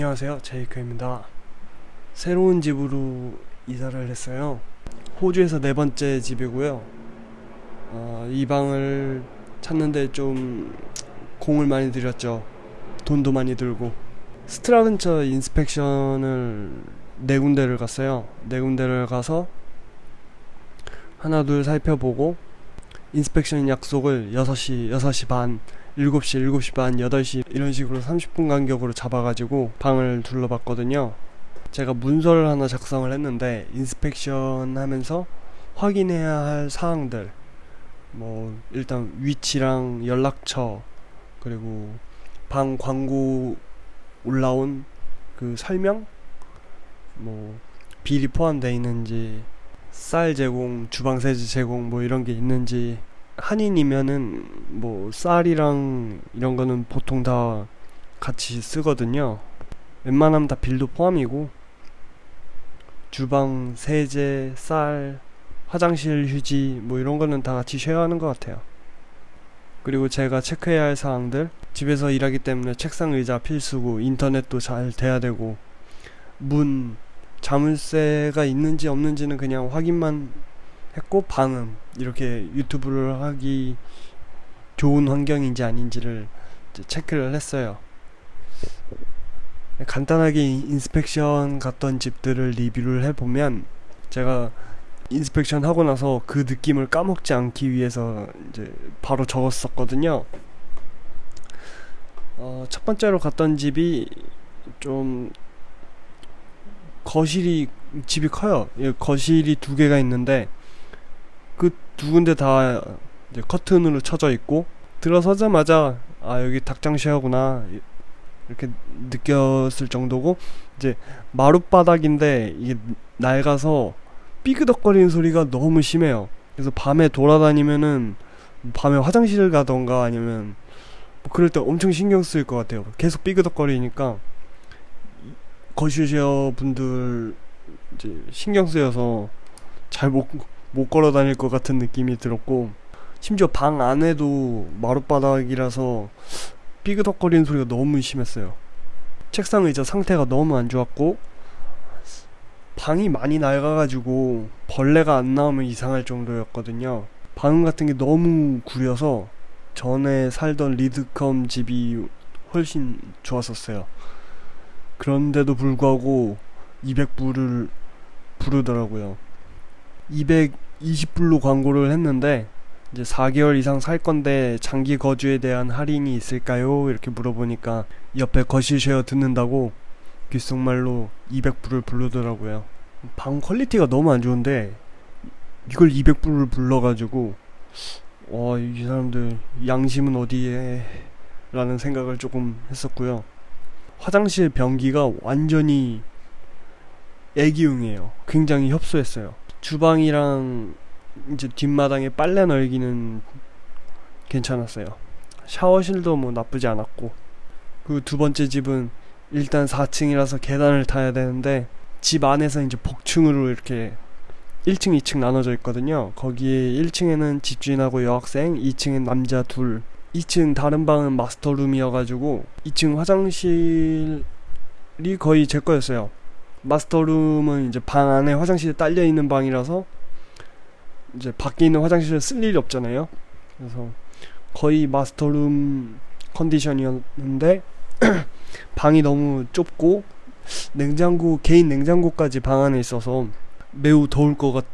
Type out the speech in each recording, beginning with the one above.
안녕하세요. 제이크입니다. 새로운 집으로 이사를 했어요. 호주에서 네 번째 집이고요. 어, 이 방을 찾는데 좀 공을 많이 들였죠. 돈도 많이 들고. 스트라 근처 inspection을 네 군데를 갔어요. 네 군데를 가서 하나 둘 살펴보고 inspection 약속을 6시 6시 반 7시, 7시 반, 8시 이런 식으로 30분 간격으로 잡아가지고 방을 둘러봤거든요. 제가 문서를 하나 작성을 했는데 인스펙션 하면서 확인해야 할 사항들 뭐 일단 위치랑 연락처 그리고 방 광고 올라온 그 설명 뭐 비리 포함되어 있는지 쌀 제공, 주방 세제 제공 뭐 이런 게 있는지 한인이면은 뭐 쌀이랑 이런 거는 보통 다 같이 쓰거든요. 웬만하면 다 빌도 포함이고 주방, 세제, 쌀, 화장실 휴지 뭐 이런 거는 다 같이 쉐어하는 것 같아요. 그리고 제가 체크해야 할 사항들 집에서 일하기 때문에 책상 의자 필수고 인터넷도 잘 돼야 되고 문 자물쇠가 있는지 없는지는 그냥 확인만 했고 방음 이렇게 유튜브를 하기 좋은 환경인지 아닌지를 체크를 했어요. 간단하게 inspection 갔던 집들을 리뷰를 해보면 제가 inspection 하고 나서 그 느낌을 까먹지 않기 위해서 이제 바로 적었었거든요. 어, 첫 번째로 갔던 집이 좀 거실이 집이 커요. 예, 거실이 두 개가 있는데 그 두 군데 다 이제 커튼으로 쳐져 있고 들어서자마자 아 여기 닭장시하구나 이렇게 느꼈을 정도고 이제 마룻바닥인데 이게 낡아서 삐그덕거리는 소리가 너무 심해요. 그래서 밤에 돌아다니면은 밤에 화장실을 가던가 아니면 뭐 그럴 때 엄청 신경 쓰일 것 같아요. 계속 삐그덕거리니까 거실쉐어 분들 이제 신경 쓰여서 잘 못 못 걸어 다닐 것 같은 느낌이 들었고 심지어 방 안에도 마룻바닥이라서 삐그덕거리는 소리가 너무 심했어요. 책상 의자 상태가 너무 안 좋았고 방이 많이 낡아가지고 벌레가 안 나오면 이상할 정도였거든요. 방음 같은 게 너무 구려서 전에 살던 리드컴 집이 훨씬 좋았었어요. 그런데도 불구하고 200불을 부르더라고요. 220불로 광고를 했는데 이제 4개월 이상 살 건데 장기 거주에 대한 할인이 있을까요? 이렇게 물어보니까 옆에 거실 share 듣는다고 귓속말로 200불을 부르더라고요. 방 quality가 너무 안 좋은데 이걸 200불을 불러가지고 와 이 사람들 양심은 어디에 라는 생각을 조금 했었고요. 화장실 변기가 완전히 애기용이에요. 굉장히 협소했어요. 주방이랑 이제 뒷마당에 빨래 널기는 괜찮았어요. 샤워실도 뭐 나쁘지 않았고 그 두 번째 집은 일단 4층이라서 계단을 타야 되는데 집 안에서 이제 복층으로 이렇게 1층, 2층 나눠져 있거든요. 거기에 1층에는 집주인하고 여학생, 2층엔 남자 둘. 2층 다른 방은 마스터룸이어가지고 2층 화장실이 거의 제 거였어요. 마스터룸은 이제 방 안에 화장실이 딸려 있는 방이라서 이제 밖에 있는 화장실을 쓸 일이 없잖아요. 그래서 거의 마스터룸 컨디션이었는데 방이 너무 좁고 냉장고 개인 냉장고까지 방 안에 있어서 매우 더울 것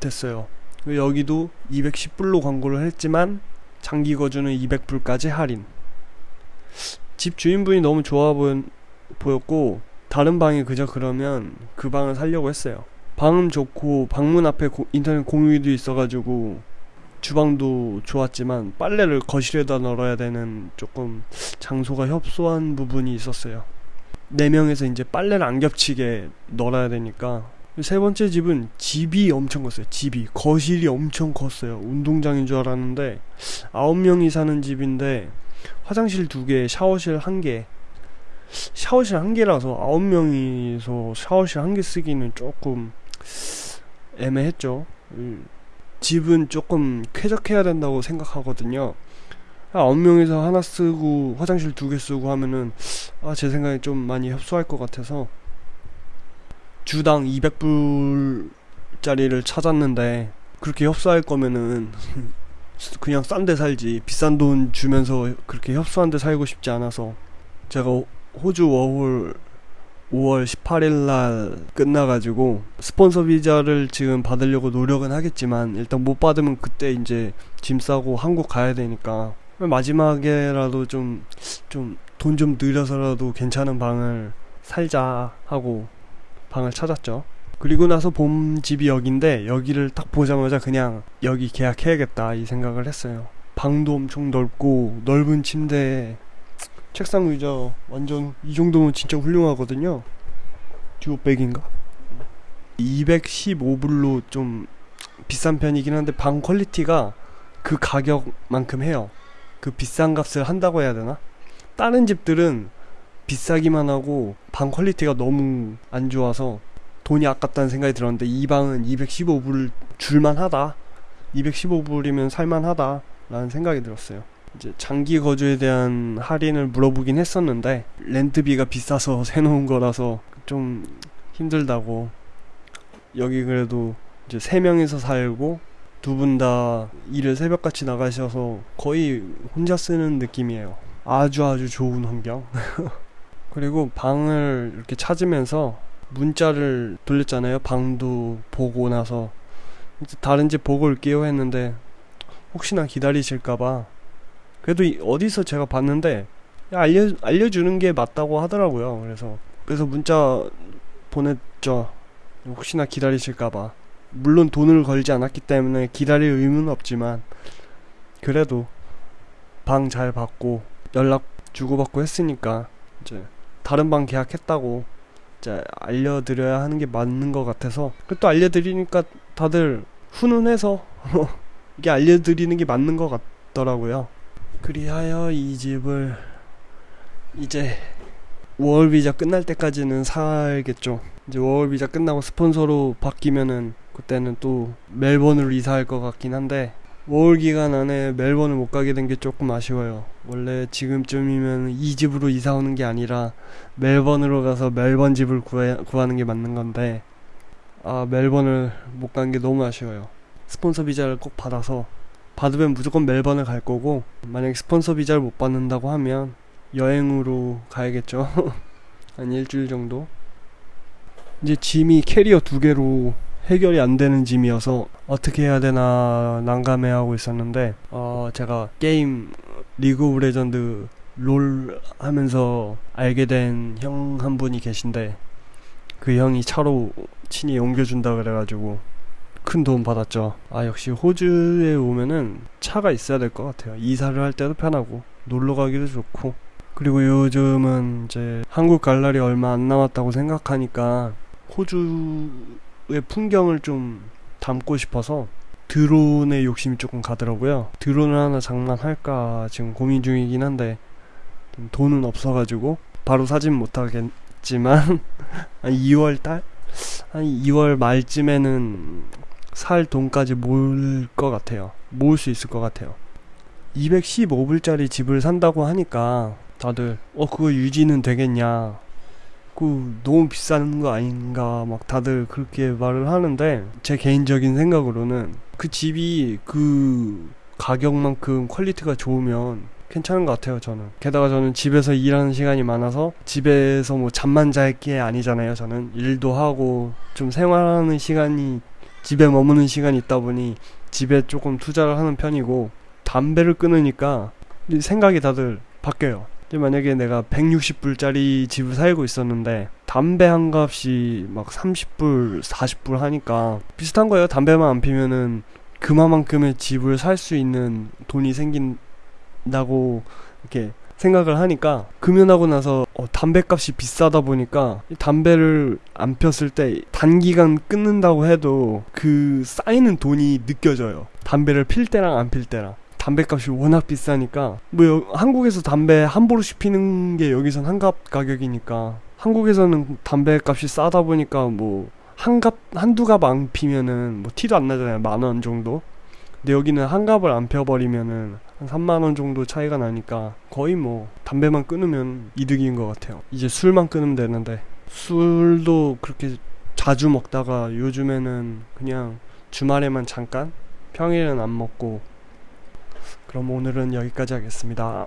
같았어요. 여기도 210불로 광고를 했지만 장기 거주는 200불까지 할인. 집 주인분이 너무 좋아 보였고 다른 방이 그저 그러면 그 방을 살려고 했어요. 방음 좋고 방문 앞에 고, 인터넷 공유도 있어가지고 주방도 좋았지만 빨래를 거실에다 널어야 되는 조금 장소가 협소한 부분이 있었어요. 네 명에서 이제 빨래를 안 겹치게 널어야 되니까 세 번째 집은 집이 엄청 컸어요. 집이 거실이 엄청 컸어요. 운동장인 줄 알았는데 아홉 명이 사는 집인데 화장실 두 개, 샤워실 한 개. 샤워실 한 개라서 아홉 명이서 샤워실 한 개 쓰기는 조금 애매했죠. 음. 집은 조금 쾌적해야 된다고 생각하거든요. 아홉 명이서 하나 쓰고 화장실 두 개 쓰고 하면은 아 제 생각에 좀 많이 협소할 것 같아서 주당 200불짜리를 찾았는데 그렇게 협소할 거면은 그냥 싼 데 살지 비싼 돈 주면서 그렇게 협소한 데 살고 싶지 않아서 제가 호주 워홀 5월 18일 날 끝나가지고 스폰서 비자를 지금 받으려고 노력은 하겠지만 일단 못 받으면 그때 이제 짐 싸고 한국 가야 되니까 마지막에라도 좀 좀 돈좀 들여서라도 괜찮은 방을 살자 하고 방을 찾았죠. 그리고 나서 봄 집이 여긴데 여기를 딱 보자마자 그냥 여기 계약해야겠다 이 생각을 했어요. 방도 엄청 넓고 넓은 침대에 책상 의자 완전 이 정도면 진짜 훌륭하거든요. 듀오백인가? 215불로 좀 비싼 편이긴 한데 방 quality가 그 가격만큼 해요. 그 비싼 값을 한다고 해야 되나? 다른 집들은 비싸기만 하고 방 quality가 너무 안 좋아서 돈이 아깝다는 생각이 들었는데 이 방은 215불 줄만하다. 215불이면 살만하다. 라는 생각이 들었어요. 이제 장기 거주에 대한 할인을 물어보긴 했었는데 렌트비가 비싸서 세놓은 거라서 좀 힘들다고 여기 그래도 이제 세 명이서 살고 두 분 다 일을 새벽같이 나가셔서 거의 혼자 쓰는 느낌이에요. 아주 아주 좋은 환경. 그리고 방을 이렇게 찾으면서 문자를 돌렸잖아요. 방도 보고 나서 다른 집 보고 올게요 했는데 혹시나 기다리실까봐 그래도 어디서 제가 봤는데 알려 알려주는 게 맞다고 하더라고요. 그래서 그래서 문자 보냈죠. 혹시나 기다리실까봐. 물론 돈을 걸지 않았기 때문에 기다릴 의무는 없지만 그래도 방 잘 받고 연락 주고받고 했으니까 이제 다른 방 계약했다고 이제 알려드려야 하는 게 맞는 것 같아서 또 알려드리니까 다들 훈훈해서 이게 알려드리는 게 맞는 것 같더라고요. 그리하여 이 집을 이제 워홀 비자 끝날 때까지는 살겠죠. 이제 워홀 비자 끝나고 스폰서로 바뀌면은 그때는 또 멜번으로 이사할 것 같긴 한데 워홀 기간 안에 멜번을 못 가게 된 게 조금 아쉬워요. 원래 지금쯤이면 이 집으로 이사 오는 게 아니라 멜번으로 가서 멜번 집을 구해, 구하는 게 맞는 건데 아 멜번을 못 간 게 너무 아쉬워요. 스폰서 비자를 꼭 받아서 받으면 무조건 멜번을 갈 거고 만약 스폰서 비자를 못 받는다고 하면 여행으로 가야겠죠. 한 일주일 정도. 이제 짐이 캐리어 두 개로 해결이 안 되는 짐이어서 어떻게 해야 되나 난감해하고 있었는데 어 제가 게임 리그 오브 레전드 롤 하면서 알게 된 형 한 분이 계신데 그 형이 차로 친히 옮겨준다 그래가지고 큰 도움 받았죠. 아 역시 호주에 오면은 차가 있어야 될 것 같아요. 이사를 할 때도 편하고 놀러 가기도 좋고 그리고 요즘은 이제 한국 갈 날이 얼마 안 남았다고 생각하니까 호주의 풍경을 좀 담고 싶어서 드론에 욕심이 조금 가더라고요. 드론을 하나 장만할까 지금 고민 중이긴 한데 돈은 없어가지고 바로 사진 못하겠지만 한 2월 달? 한 2월 말쯤에는 살 돈까지 모을 것 같아요. 모을 수 있을 것 같아요. 215불짜리 집을 산다고 하니까 다들 어 그거 유지는 되겠냐 그 너무 비싼 거 아닌가 막 다들 그렇게 말을 하는데 제 개인적인 생각으로는 그 집이 그 가격만큼 quality가 좋으면 괜찮은 것 같아요 저는 게다가 저는 집에서 일하는 시간이 많아서 집에서 뭐 잠만 잘 게 아니잖아요 저는 일도 하고 좀 생활하는 시간이 집에 머무는 시간이 있다 보니 집에 조금 투자를 하는 편이고 담배를 끊으니까 생각이 다들 바뀌어요 만약에 내가 160불짜리 집을 살고 있었는데 담배 한 갑이 막 30불, 40불 하니까 비슷한 거예요. 담배만 안 피면은 그만큼의 집을 살 수 있는 돈이 생긴다고 이렇게 생각을 하니까 금연하고 나서 어, 담배값이 비싸다 보니까 담배를 안 폈을 때 단기간 끊는다고 해도 그 쌓이는 돈이 느껴져요. 담배를 필 때랑 안 필 때랑. 담배값이 워낙 비싸니까 뭐 여, 한국에서 담배 함부로씩 피는 게 여기선 한갑 가격이니까 한국에서는 담배값이 싸다 보니까 뭐 한갑 한두 갑 안 피면은 뭐 티도 안 나잖아요 만 원 정도 근데 여기는 한 갑을 안 펴버리면은 한 3만 원 정도 차이가 나니까 거의 뭐 담배만 끊으면 이득인 것 같아요. 이제 술만 끊으면 되는데 술도 그렇게 자주 먹다가 요즘에는 그냥 주말에만 잠깐 평일은 안 먹고 그럼 오늘은 여기까지 하겠습니다.